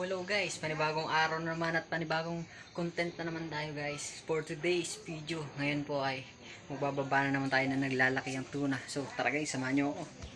hello guys, panibagong araw na naman at panibagong content na naman tayo guys for today's video. Ngayon po ay magbababa na naman tayo na naglalaki ang tuna. So tara guys, samahan nyo ako.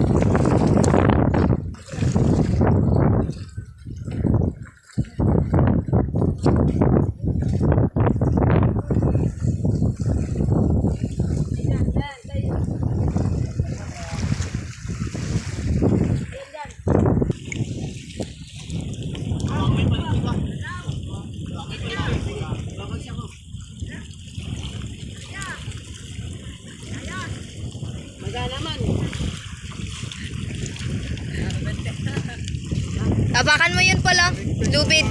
Apakan mo yun pala. Lubid.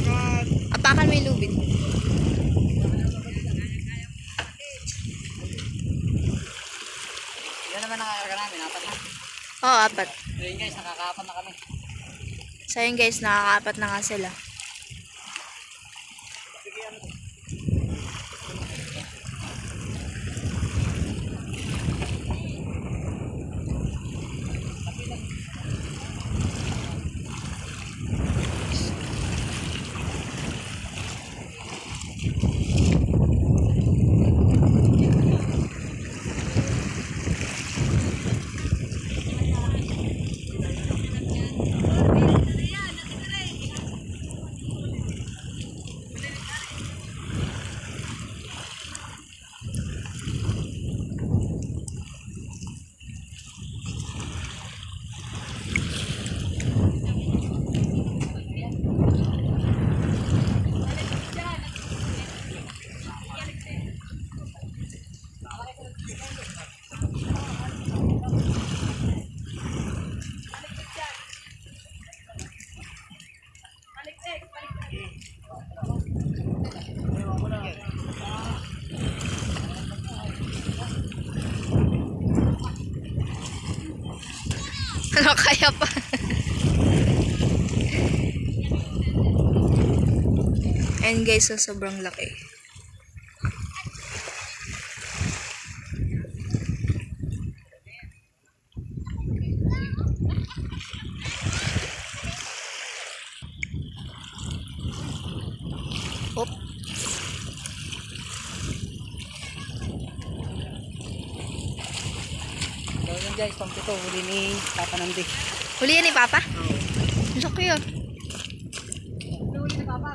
Apakan mo yung lubid. Yan naman nakakarga namin, apat na. Oo, oh, apat. So yun guys, nakakaapat na kami. So yun guys, nakakaapat na nga sila. And guys, so sobrang laki. Hop. So yun guys, pampito, huli ni Papa Nandi. Huli yan ni Papa? Ang laki yun. Huli ni Papa.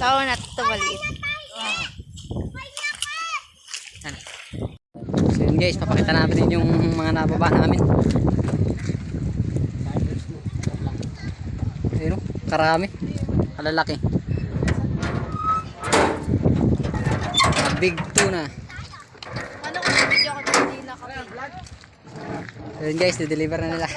Sa ako na ito maliit. So yun guys, papakita natin yung mga nababa namin. Ayun, oh, karami. Kalalaki. Mga Big tuna. Ano kung video ko hindi nakapag So yun guys, dideliver na nila.